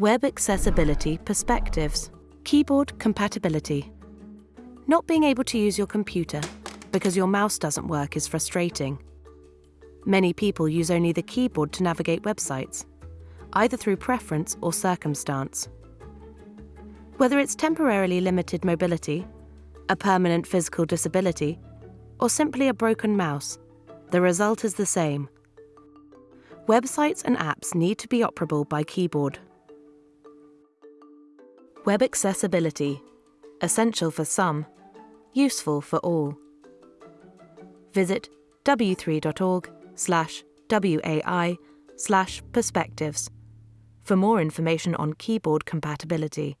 Web Accessibility Perspectives Keyboard Compatibility Not being able to use your computer because your mouse doesn't work is frustrating. Many people use only the keyboard to navigate websites, either through preference or circumstance. Whether it's temporarily limited mobility, a permanent physical disability, or simply a broken mouse, the result is the same. Websites and apps need to be operable by keyboard. Web accessibility. Essential for some, useful for all. Visit w3.org slash WAI slash perspectives for more information on keyboard compatibility.